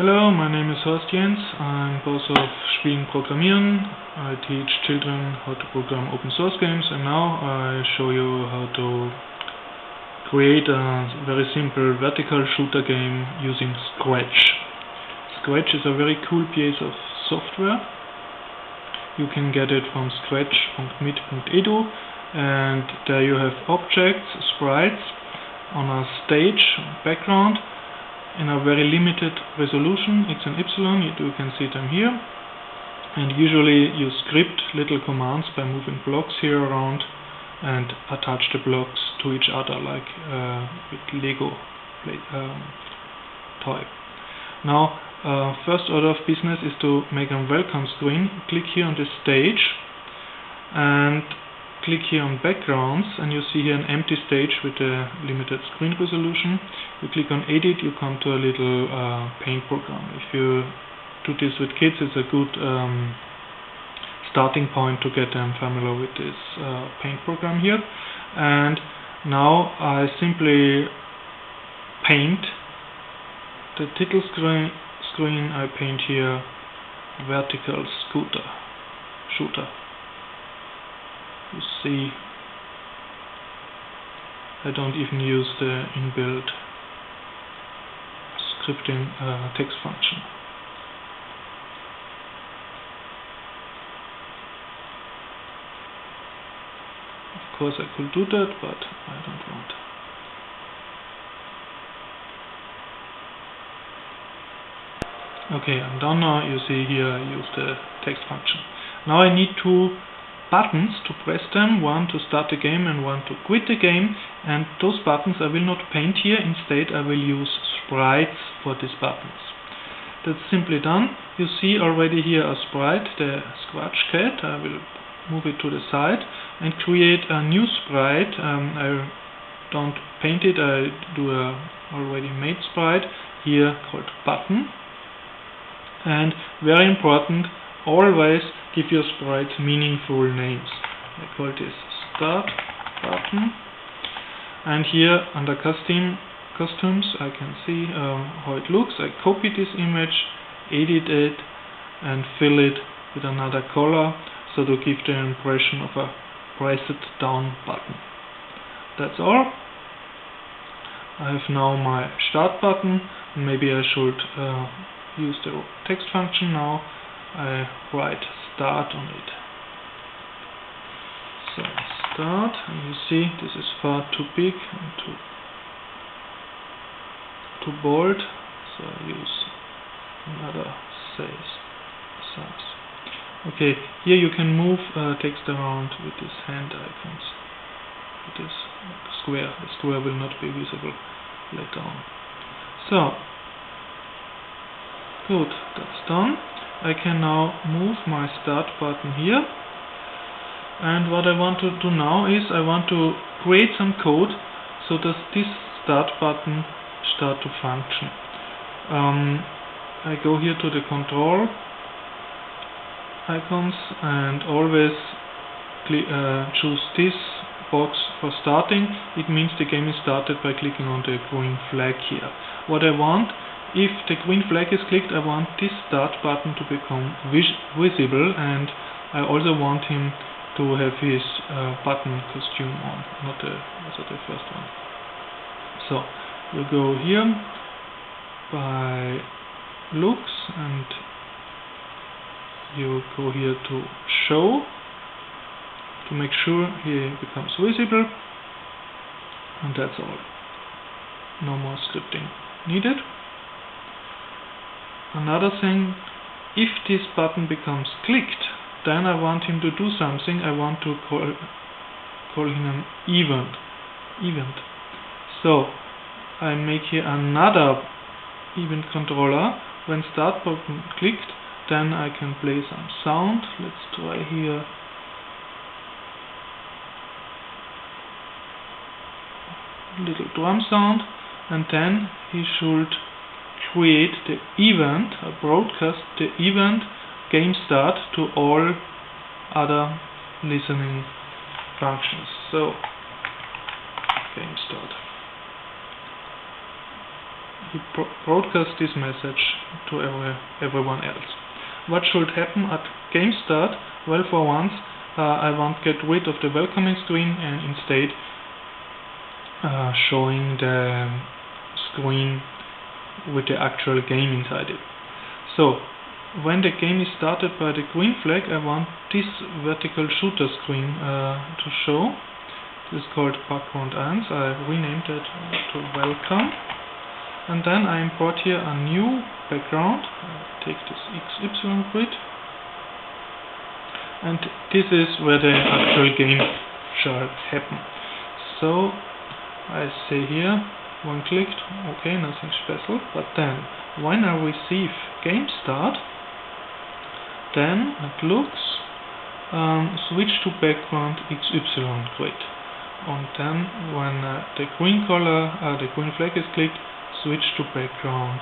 Hello, my name is Horst Jens. I'm boss of Spielend Programmieren. I teach children how to program open source games and now I show you how to create a very simple vertical shooter game using Scratch. Scratch is a very cool piece of software. You can get it from scratch.mit.edu and there you have objects, sprites on a stage background in a very limited resolution, x and y, you can see them here. And usually you script little commands by moving blocks here around and attach the blocks to each other like uh, with Lego um, toy. Now, uh, first order of business is to make a welcome screen. Click here on the stage and click here on backgrounds and you see here an empty stage with a limited screen resolution. You click on edit, you come to a little uh, paint program. If you do this with kids, it's a good um, starting point to get them familiar with this uh, paint program here. And now I simply paint the title screen, screen I paint here vertical scooter shooter you see I don't even use the inbuilt scripting uh, text function. Of course I could do that, but I don't want. Okay, I'm done now. You see here I use the text function. Now I need to buttons to press them, one to start the game and one to quit the game and those buttons I will not paint here, instead I will use sprites for these buttons. That's simply done. You see already here a sprite, the Scratch Cat, I will move it to the side and create a new sprite. Um, I don't paint it, I do a already made sprite here called button and very important always give your sprites meaningful names. I call this start button and here under custom costumes I can see uh, how it looks. I copy this image, edit it and fill it with another color so to give the impression of a press it down button. That's all. I have now my start button maybe I should uh, use the text function now. I write start on it. So start, and you see this is far too big and too too bold, so I use another size. Okay, here you can move uh, text around with these hand icons. With this square. The square will not be visible later on. So, good, that's done. I can now move my start button here and what I want to do now is I want to create some code so that this start button start to function. Um, I go here to the control icons and always uh, choose this box for starting. It means the game is started by clicking on the green flag here. What I want if the green flag is clicked, I want this start button to become vis visible and I also want him to have his uh, button costume on, not the, also the first one. So you go here by looks and you go here to show to make sure he becomes visible and that's all. No more scripting needed. Another thing, if this button becomes clicked, then I want him to do something. I want to call, call him an event. event. So I make here another event controller. When start button clicked, then I can play some sound. Let's try here. Little drum sound, and then he should create the event, uh, broadcast the event game start to all other listening functions. So, game start. he broadcasts this message to every, everyone else. What should happen at game start? Well, for once, uh, I want get rid of the welcoming screen and instead uh, showing the screen with the actual game inside it. So, when the game is started by the green flag, I want this vertical shooter screen uh, to show. This is called background 1. I renamed it to welcome. And then I import here a new background. I take this XY grid. And this is where the actual game shall happen. So I say here, one clicked, okay, nothing special. But then, when I receive game start, then it looks um, switch to background XY grid and then when uh, the green color, uh, the green flag is clicked switch to background.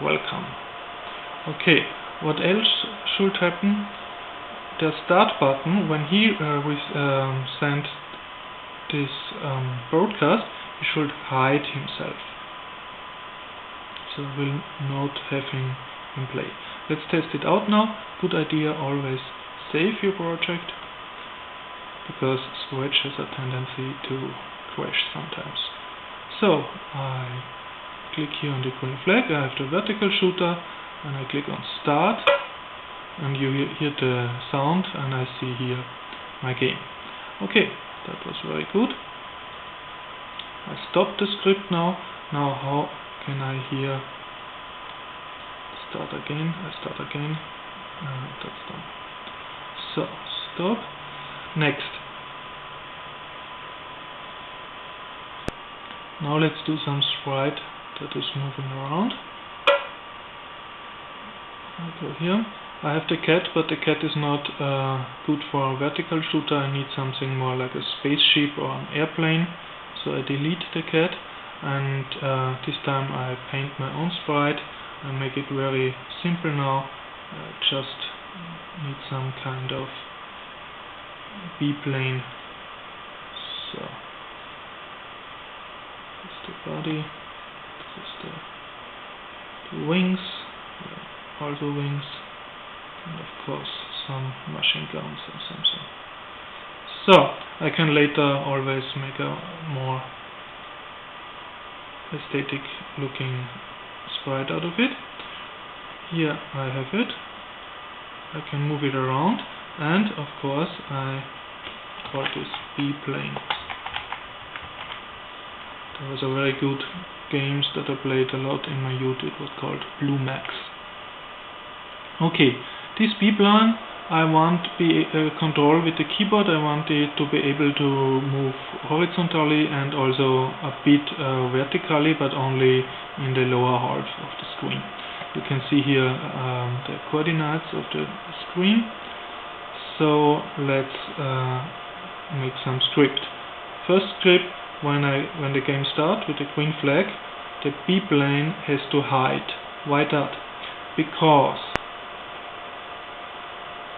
Welcome. Okay what else should happen? The start button when he uh, um, sent this um, broadcast should hide himself so we'll not have him in play Let's test it out now. Good idea always save your project because Scratch has a tendency to crash sometimes. So I click here on the green flag, I have the vertical shooter and I click on start and you hear the sound and I see here my game. Okay, that was very good. I stop the script now. Now how can I here start again, I start again, uh, that's done. So, stop. Next. Now let's do some sprite that is moving around. I go here. I have the cat, but the cat is not uh, good for a vertical shooter. I need something more like a spaceship or an airplane. So I delete the cat and uh, this time I paint my own sprite and make it very simple now. Uh, just need some kind of B-plane. So this is the body this is the, the wings also wings and of course some machine guns or something so I can later always make a more aesthetic looking sprite out of it. Here I have it. I can move it around and of course I call this B-plane. There was a very good games that I played a lot in my youth. It was called Blue Max. Okay, this B-plane I want be uh, control with the keyboard. I want it to be able to move horizontally and also a bit uh, vertically, but only in the lower half of the screen. You can see here um, the coordinates of the screen. So let's uh, make some script. First script, when I when the game starts with the green flag, the B plane has to hide. Why that? Because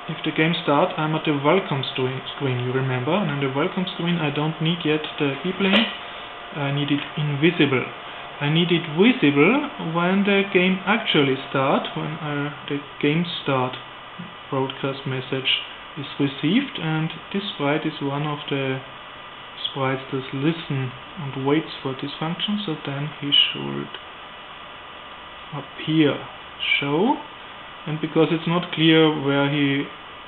if the game starts, I'm at the welcome screen, you remember, and on the welcome screen I don't need yet the B-plane, I need it invisible. I need it visible when the game actually starts, when uh, the game start broadcast message is received, and this sprite is one of the sprites that listen and waits for this function, so then he should appear, show, and because it's not clear where he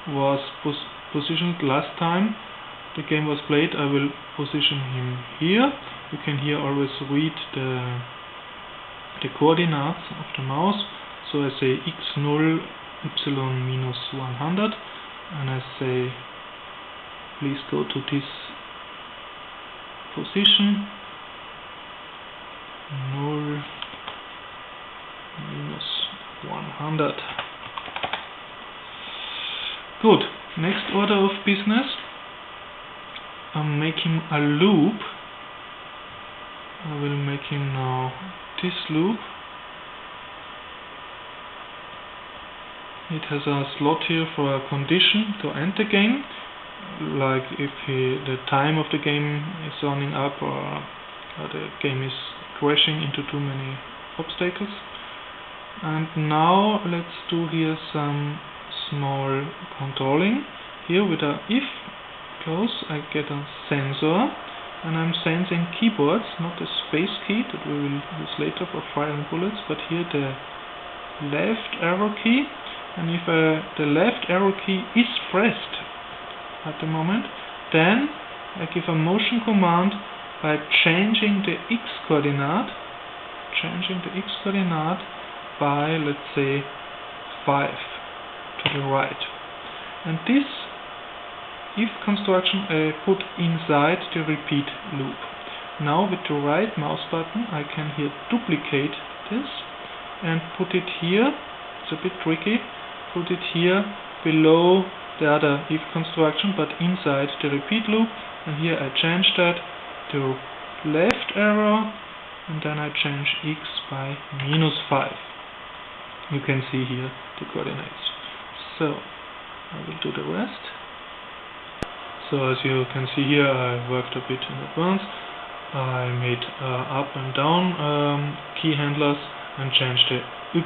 was pos positioned last time the game was played I will position him here. You can here always read the the coordinates of the mouse. So I say x0 y minus 100 and I say please go to this position. 0 minus 100 Good. Next order of business. I'm making a loop. I will make him now this loop. It has a slot here for a condition to end the game, like if he, the time of the game is running up or, or the game is crashing into too many obstacles. And now let's do here some small controlling. Here with a if close I get a sensor and I'm sensing keyboards, not the space key that we will use later for firing bullets, but here the left arrow key and if uh, the left arrow key is pressed at the moment then I give a motion command by changing the x coordinate changing the x coordinate by let's say 5 to the right. And this if construction I put inside the repeat loop. Now with the right mouse button I can here duplicate this and put it here. It's a bit tricky. Put it here below the other if construction but inside the repeat loop. And here I change that to left arrow and then I change x by minus 5 you can see here the coordinates so I will do the rest so as you can see here I worked a bit in advance I made uh, up and down um, key handlers and changed the y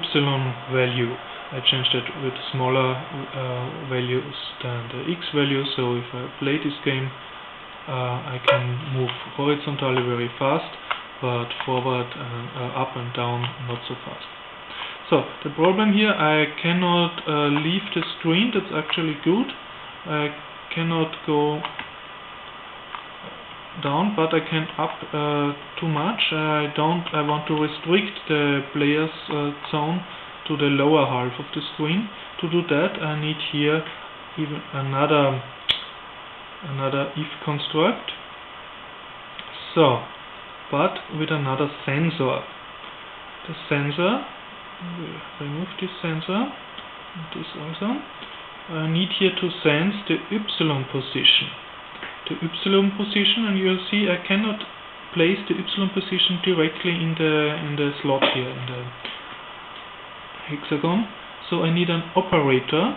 value. I changed it with smaller uh, values than the x value, so if I play this game uh, I can move horizontally very fast, but forward and uh, up and down not so fast. So the problem here, I cannot uh, leave the screen, that's actually good. I cannot go down, but I can up uh, too much. I don't. I want to restrict the player's uh, zone to the lower half of the screen. To do that, I need here even another another if construct. So, but with another sensor. The sensor. Remove this sensor. This also. I need here to sense the y position the y position and you'll see I cannot place the y position directly in the in the slot here in the hexagon so I need an operator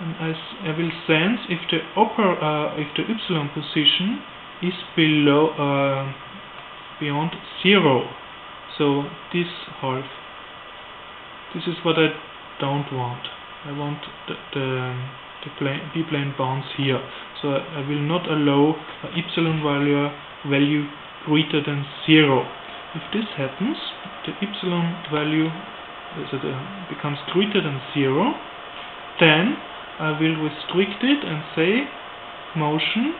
and I, I will sense if the oper uh, if the y position is below uh, beyond zero so this half this is what I don't want I want the, the, the plane, B-plane bounce here so I will not allow epsilon value, value greater than 0. If this happens, the epsilon value uh, becomes greater than 0, then I will restrict it and say motion,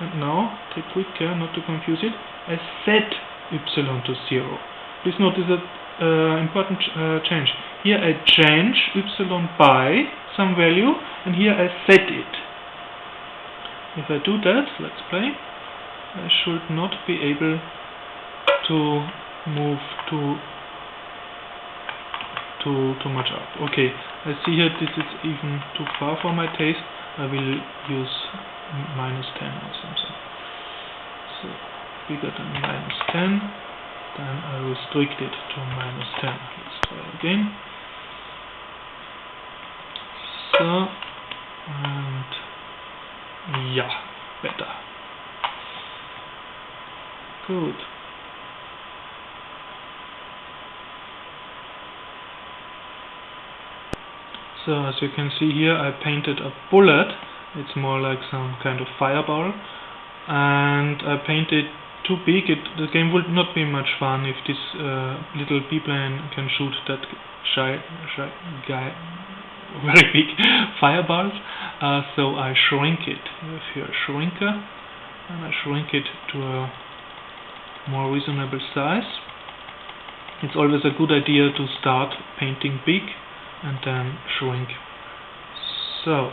and now take quick care not to confuse it, I set epsilon to 0. Please notice that uh, important uh, change. Here I change y by some value, and here I set it. If I do that, let's play, I should not be able to move too too too much up. Okay, I see here this is even too far for my taste. I will use minus 10 or something. So bigger than minus 10, then I restrict it to minus 10. Let's try again. So and yeah, better. Good. So as you can see here I painted a bullet, it's more like some kind of fireball and I painted too big, it, the game would not be much fun if this uh, little B-plane can shoot that shy, shy guy very big fireballs. Uh, so I shrink it. With your shrinker and I shrink it to a more reasonable size. It's always a good idea to start painting big and then shrink. So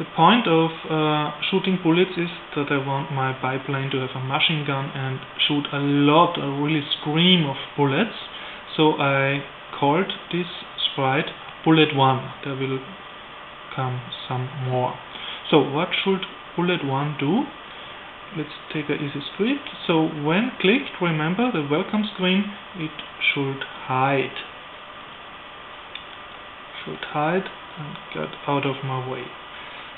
the point of uh, shooting bullets is that I want my biplane to have a machine gun and shoot a lot, a really stream of bullets. So I called this sprite bullet 1 there will come some more. So what should bullet 1 do? Let's take a easy script. So when clicked remember the welcome screen. It should hide. Should hide and get out of my way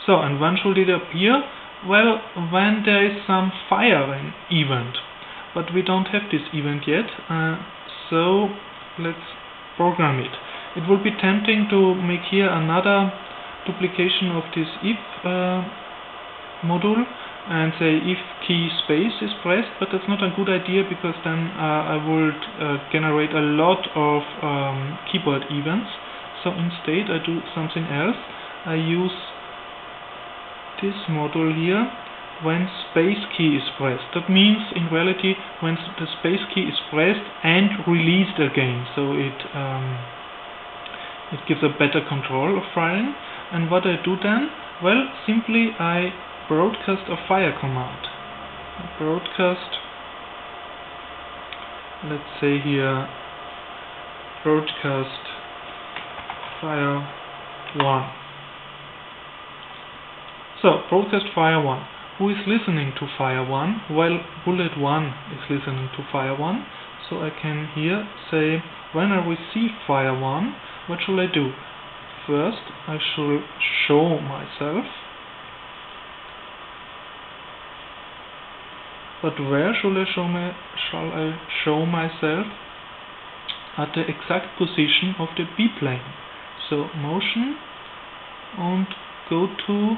so and when should it appear well when there is some firing event but we don't have this event yet, uh, so let's program it. It would be tempting to make here another duplication of this if uh, module and say if key space is pressed, but that's not a good idea because then uh, I would uh, generate a lot of um, keyboard events. So instead I do something else. I use this module here when space key is pressed. That means in reality when the space key is pressed and released again. So it um, it gives a better control of firing. And what I do then? Well, simply I broadcast a fire command. Broadcast, let's say here, broadcast fire 1. So, protest fire 1. Who is listening to fire 1? Well, bullet 1 is listening to fire 1. So I can here say, when I receive fire 1, what should I do? First, I should show myself But where shall I show, my, shall I show myself? At the exact position of the B-plane. So motion and go to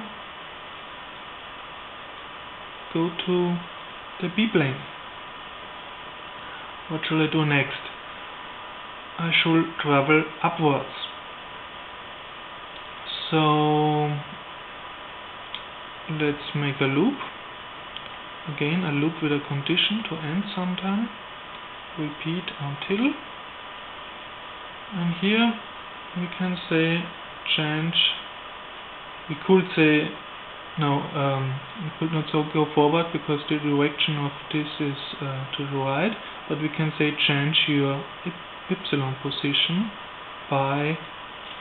go to the B-plane. What shall I do next? I should travel upwards. So let's make a loop again a loop with a condition to end sometime repeat until and here we can say change we could say no um, we could not so go forward because the direction of this is uh, to the right but we can say change your epsilon position by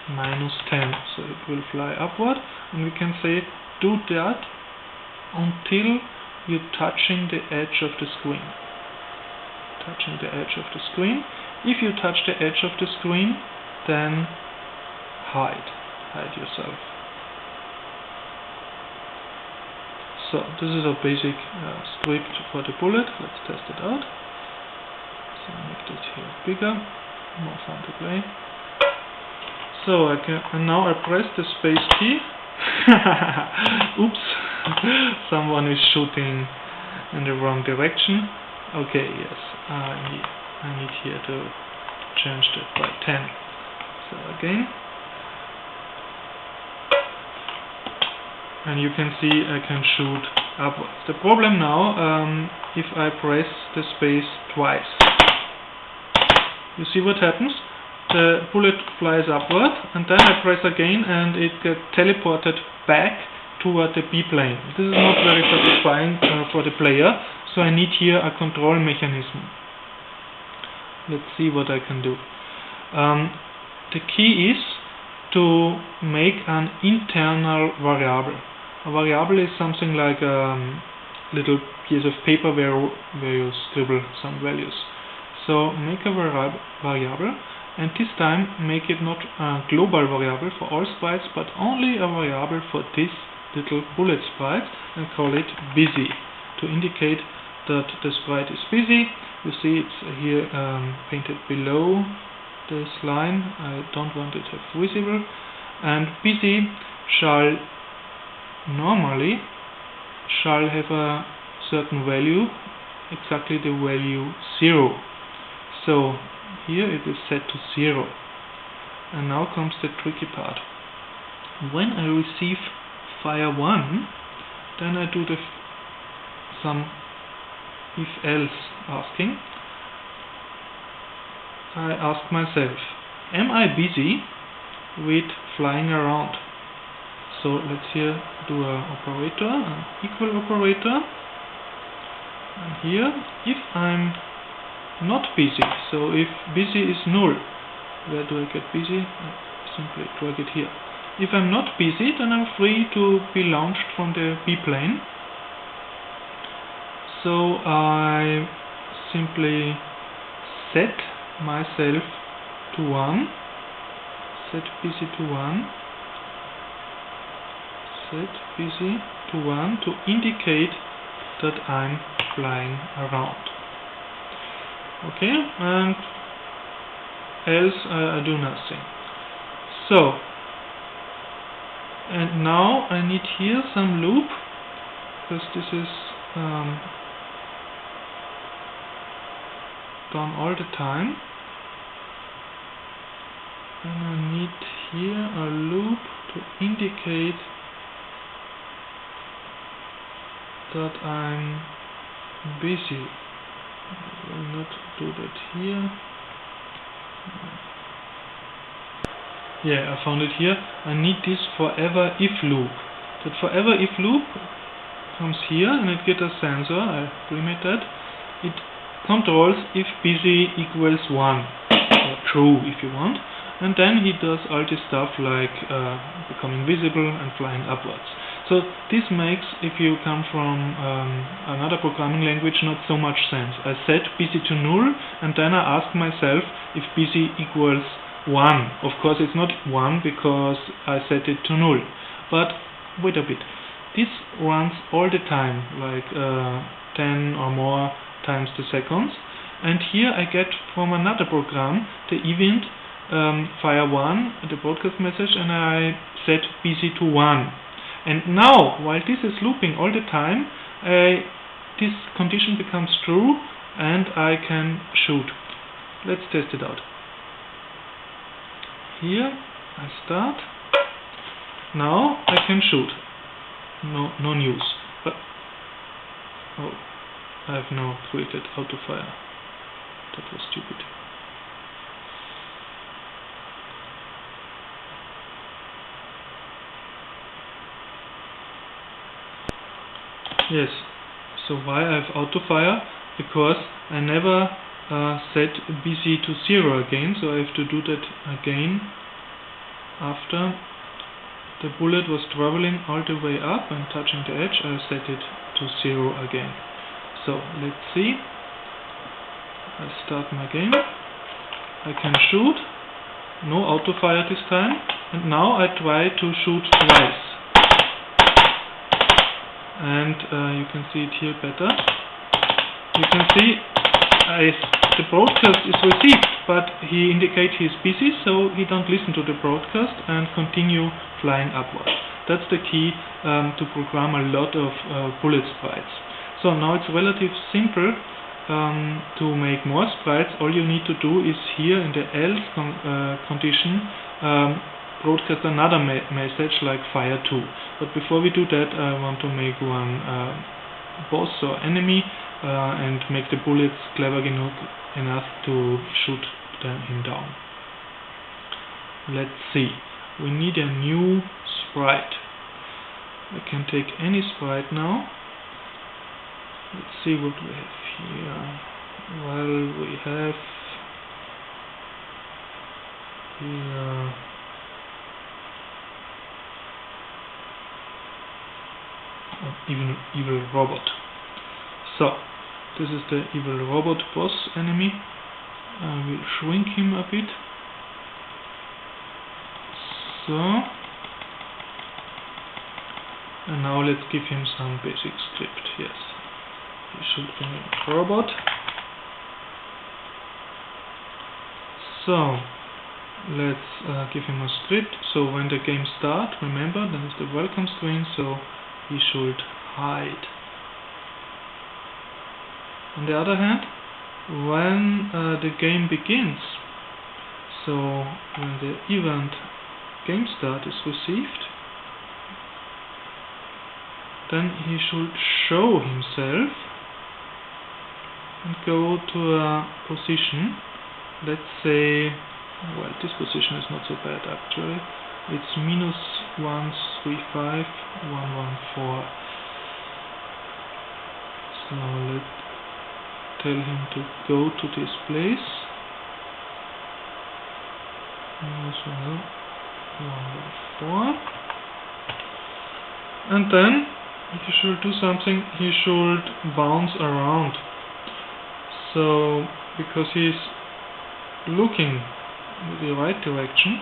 minus 10 so it will fly upward and we can say do that until you're touching the edge of the screen. Touching the edge of the screen. If you touch the edge of the screen, then hide. Hide yourself. So this is a basic uh, script for the bullet. Let's test it out. So make this here bigger, more fun to play. So I can, and now I press the space key. Oops. Someone is shooting in the wrong direction. Okay, yes, I need, I need here to change that by 10. So again. And you can see I can shoot upwards. The problem now, um, if I press the space twice. You see what happens? The bullet flies upward and then I press again and it gets teleported back toward the B-plane. This is not very satisfying uh, for the player, so I need here a control mechanism. Let's see what I can do. Um, the key is to make an internal variable. A variable is something like a um, little piece of paper where, where you scribble some values. So make a variable and this time make it not a global variable for all sprites but only a variable for this little bullet sprite and call it busy to indicate that the sprite is busy. You see it's here um, painted below this line. I don't want it to have visible. And busy shall normally shall have a certain value, exactly the value 0. So here it is set to 0. And now comes the tricky part. When I receive fire 1 then I do the some if else asking I ask myself am I busy with flying around so let's here do a operator an equal operator. And here if I'm not busy so if busy is null where do I get busy? I simply drag it here. If I'm not busy, then I'm free to be launched from the B-plane. So I simply set myself to 1, set busy to 1, set busy to 1 to indicate that I'm flying around. okay and else I, I do nothing so and now I need here some loop because this is um, done all the time and I need here a loop to indicate that I'm busy. I will not do that here. Yeah I found it here. I need this forever if loop. That forever if loop comes here and it gets a sensor. I remade that. It controls if busy equals 1 or true if you want. And then he does all this stuff like uh, becoming visible and flying upwards so this makes, if you come from um, another programming language, not so much sense. I set busy to null, and then I ask myself if busy equals 1. Of course it's not 1 because I set it to null. But wait a bit. This runs all the time, like uh, 10 or more times the seconds. And here I get from another program the event um, fire 1, the broadcast message, and I set busy to 1 and now, while this is looping all the time, uh, this condition becomes true and I can shoot. Let's test it out. Here I start. Now I can shoot. No, no news. But oh, I have now created auto fire. That was stupid. Yes. So why I have auto fire? Because I never uh, set busy to zero again, so I have to do that again after the bullet was traveling all the way up and touching the edge, I set it to zero again. So let's see. I start my game. I can shoot. No auto fire this time. And now I try to shoot twice and uh, you can see it here better. You can see the broadcast is received, but he indicates he's busy, so he don't listen to the broadcast and continue flying upward. That's the key um, to program a lot of uh, bullet sprites. So now it's relatively simple um, to make more sprites. All you need to do is here in the else con uh, condition um, broadcast another me message like fire 2 but before we do that I want to make one uh, boss or enemy uh, and make the bullets clever enough, enough to shoot them, him down. Let's see. We need a new sprite. I can take any sprite now. Let's see what we have here. Well we have here even evil robot. So this is the evil robot boss enemy. I will shrink him a bit. So and now let's give him some basic script. Yes, he should be a robot. So let's uh, give him a script. So when the game starts, remember, then is the welcome screen. So he should hide. On the other hand, when uh, the game begins, so when the event game start is received, then he should show himself and go to a position, let's say, well this position is not so bad actually, it's minus 135 114 so let's tell him to go to this place. Minus 114 and then he should do something he should bounce around. So because he's looking in the right direction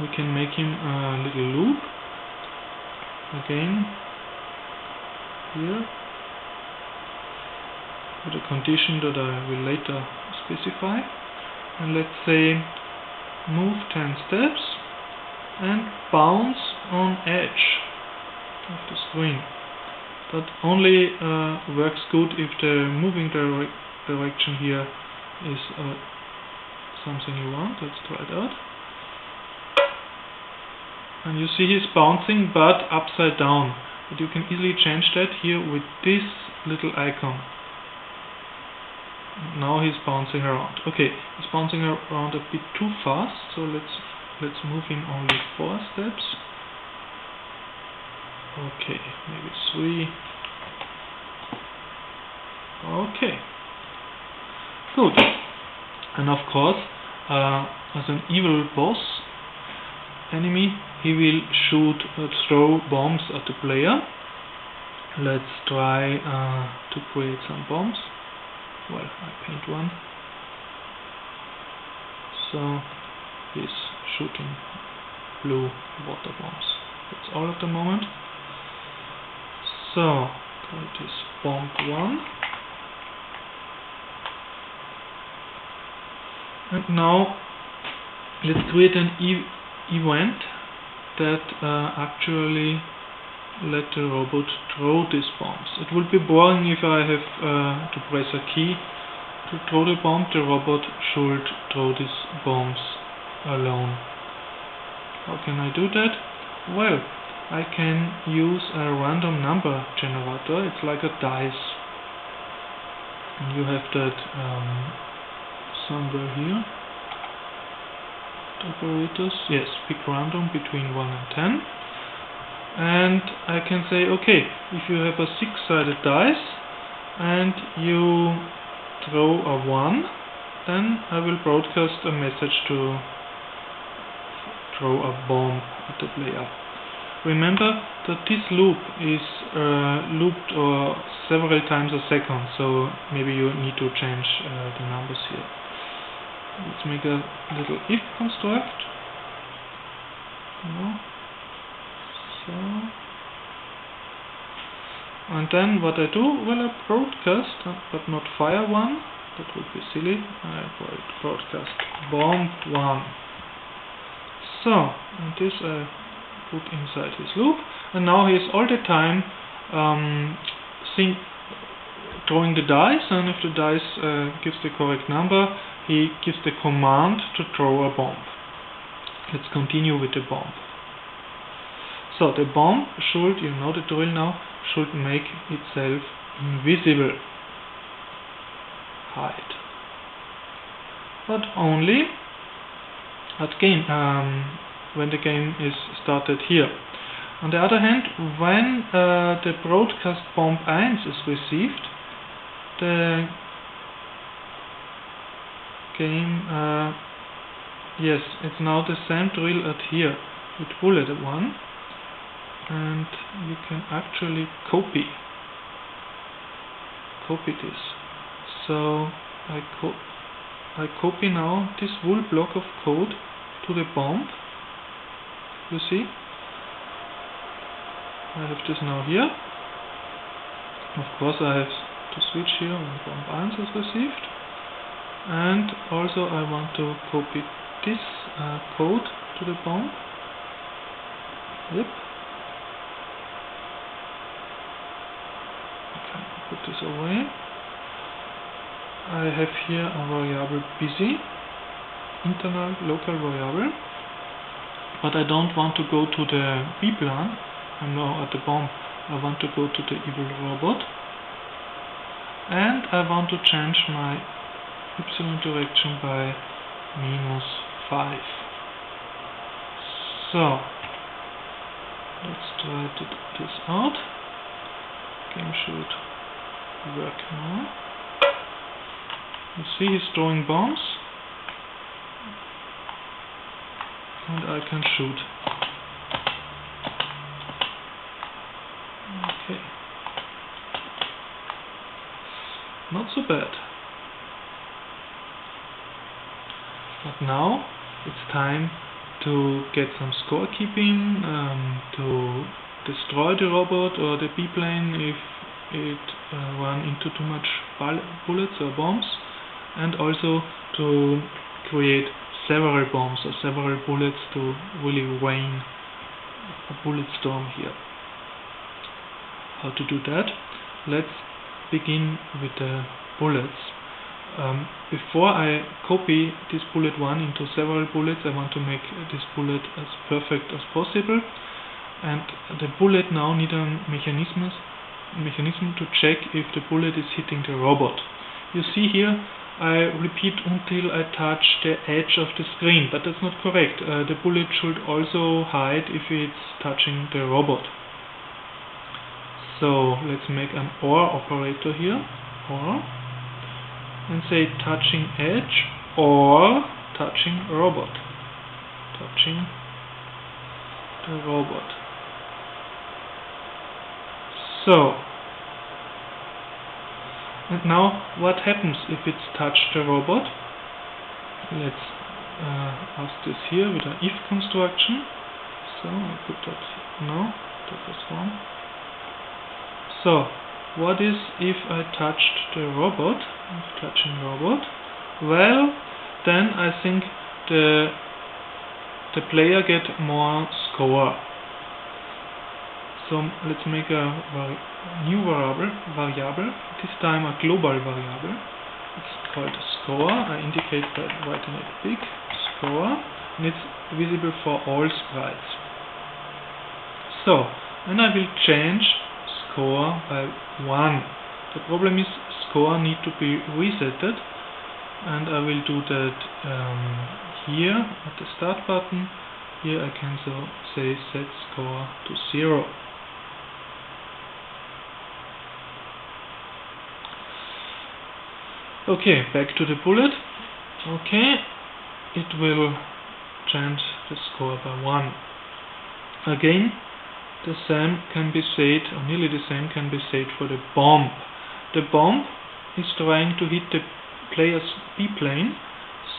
we can make him a little loop again here with a condition that I will later specify. And let's say move 10 steps and bounce on edge of the screen. That only uh, works good if the moving dire direction here is uh, something you want. Let's try it out. And you see he's bouncing but upside down. But you can easily change that here with this little icon. Now he's bouncing around. Okay, he's bouncing around a bit too fast, so let's let's move him only four steps. Okay, maybe three. Okay. Good. And of course, uh, as an evil boss enemy, he will shoot, uh, throw bombs at the player. Let's try uh, to create some bombs. Well, I paint one. So, he's shooting blue water bombs. That's all at the moment. So, that is bomb 1. And now, let's create an e event that uh, actually let the robot throw these bombs. It would be boring if I have uh, to press a key to throw the bomb. The robot should throw these bombs alone. How can I do that? Well, I can use a random number generator. It's like a dice. And you have that um, somewhere here. Operators, yes, pick random between 1 and 10. And I can say, okay, if you have a six-sided dice and you throw a 1, then I will broadcast a message to throw a bomb at the player. Remember that this loop is uh, looped uh, several times a second, so maybe you need to change uh, the numbers here. Let's make a little if construct. No. So. And then what I do, well I broadcast, uh, but not fire one, that would be silly. I broadcast bomb one. So, and this I put inside his loop, and now he is all the time um, throwing the dice, and if the dice uh, gives the correct number, he gives the command to throw a bomb. Let's continue with the bomb. So the bomb should, you know the drill now, should make itself invisible. Hide. But only at game um, when the game is started here. On the other hand, when uh, the broadcast bomb 1 is received, the uh, yes, it's now the same drill at here with bullet 1 and you can actually copy copy this. So I co I copy now this whole block of code to the bomb. You see? I have this now here. Of course I have to switch here when bomb 1 is received. And also I want to copy this uh, code to the bomb. Yep. Okay, put this away. I have here a variable busy, internal local variable, but I don't want to go to the B plan, I'm now at the bomb, I want to go to the evil robot, and I want to change my y direction by minus 5. So, let's try to do this out. Game should work now. You see he's throwing bombs. And I can shoot. Okay. Not so bad. Now it's time to get some scorekeeping, um, to destroy the robot or the B-plane if it uh, run into too much bullets or bombs and also to create several bombs or several bullets to really rain a bullet storm here. How to do that? Let's begin with the bullets. Um, before I copy this bullet 1 into several bullets, I want to make this bullet as perfect as possible. And the bullet now needs a mechanism, mechanism to check if the bullet is hitting the robot. You see here, I repeat until I touch the edge of the screen, but that's not correct. Uh, the bullet should also hide if it's touching the robot. So let's make an OR operator here, OR and say touching edge or touching robot. Touching the robot. So and now what happens if it's touched the robot? Let's uh, ask this here with an if construction. So I put that no that was wrong. So what is if I touched the robot? Touching robot. Well then I think the the player get more score. So let's make a new variable variable. This time a global variable. It's called score. I indicate by writing it big. Score. And it's visible for all sprites. So and I will change score by 1 the problem is score need to be resetted and I will do that um, here at the start button. Here I can so say set score to 0 okay back to the bullet. Okay it will change the score by 1 again the same can be said or nearly the same can be said for the bomb. The bomb is trying to hit the player's B-plane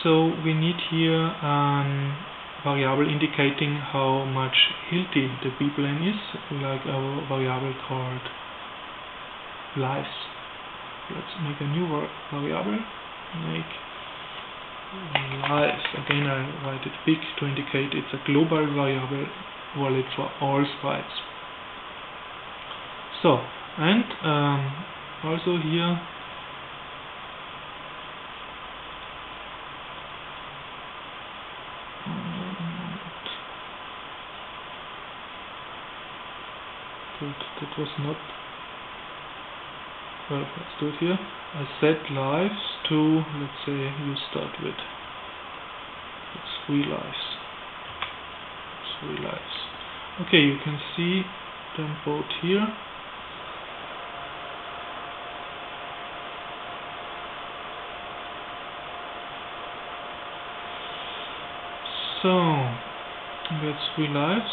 so we need here a variable indicating how much healthy the B-plane is like our variable called lives. Let's make a new variable. Make lives. Again I write it big to indicate it's a global variable valid for all sprites so and um, also here Good, that was not well let's do it here. I set lives to let's say you start with. It's three lives three lives okay you can see them both here So, that's three lives.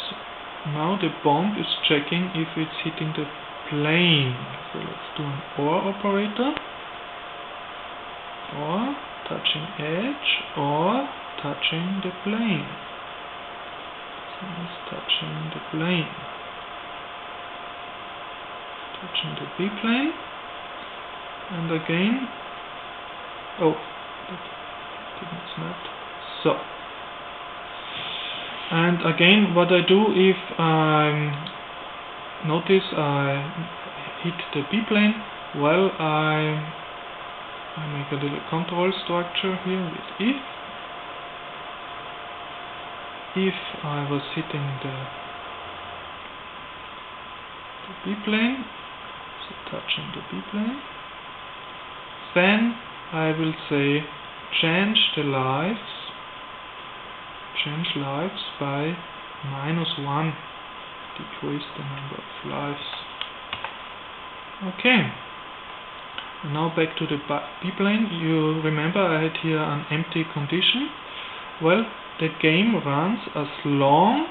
Now the bomb is checking if it's hitting the plane. So let's do an OR operator. Or touching edge or touching the plane. It's touching the plane. Touching the B plane. And again, oh, that didn't snap. So, and again what I do if I notice I hit the B-plane well I, I make a little control structure here with if if I was hitting the, the B-plane so touching the B-plane then I will say change the lives change lives by minus 1 decrease the number of lives. Okay. Now back to the B-plane you remember I had here an empty condition. Well the game runs as long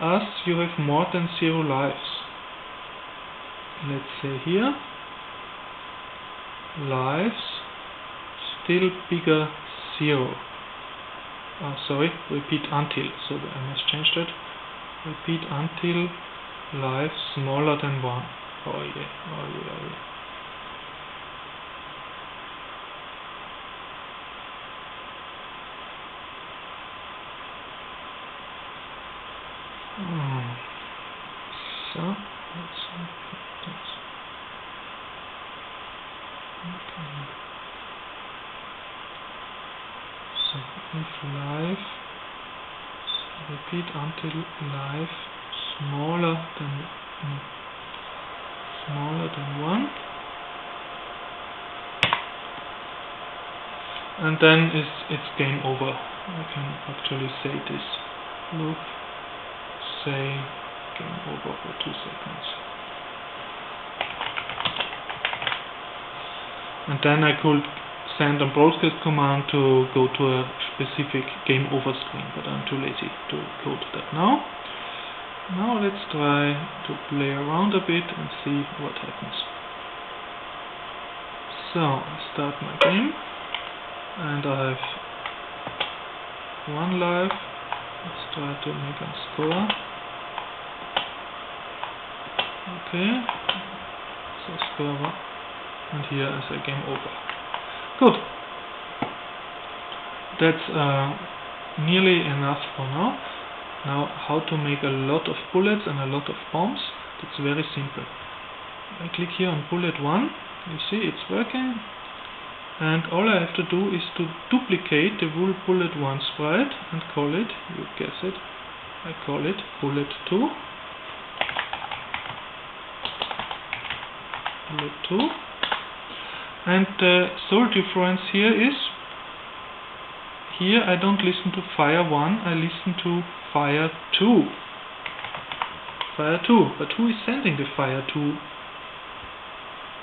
as you have more than 0 lives. Let's say here lives still bigger 0 uh, sorry, repeat until, so I must change that, repeat until life smaller than 1. Oh yeah, oh yeah, oh yeah. Oh. So, let's see this. Okay. So, if life, so until life smaller than no, smaller than 1 and then it's, it's game over. I can actually say this. Loop say game over for 2 seconds. And then I could send a broadcast command to go to a specific game over screen but I'm too lazy to code that now now let's try to play around a bit and see what happens. So, I start my game and I have one life. Let's try to make a score. Okay, so score one. And here is a game over. Good. That's uh, nearly enough for now. Now how to make a lot of bullets and a lot of bombs, that's very simple. I click here on bullet 1, you see it's working, and all I have to do is to duplicate the wool bullet 1 sprite and call it, you guess it, I call it bullet 2. Bullet 2. And the sole difference here is, here I don't listen to fire 1, I listen to fire 2. Fire 2. But who is sending the fire 2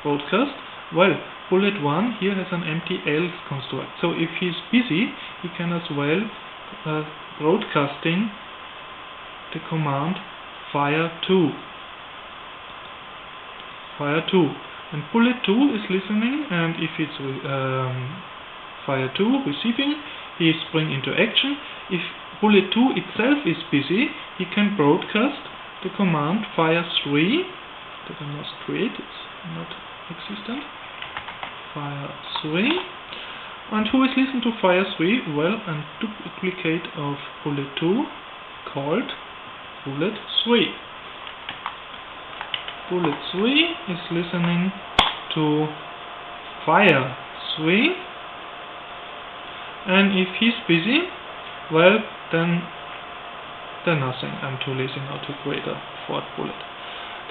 broadcast? Well, bullet 1 here has an empty else construct. So if he's busy, he can as well uh, broadcasting the command fire 2. Fire 2. And bullet 2 is listening and if it's um, fire 2 receiving, he is spring into action. If bullet 2 itself is busy, he can broadcast the command fire3 that I must create, it's not existent. Fire3. And who is listening to fire3? Well, a duplicate of bullet 2 called bullet 3. Bullet 3 is listening to fire 3 and if he's busy well then then nothing. I'm too lazy now to create a fourth bullet.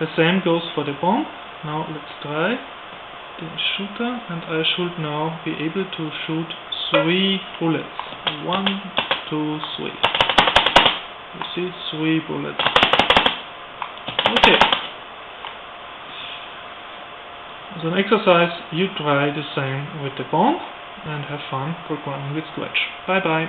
The same goes for the bomb. Now let's try the shooter and I should now be able to shoot three bullets. One, two, three. You see, three bullets. Okay. As an exercise, you try the same with the bomb and have fun programming with Scratch. Bye bye.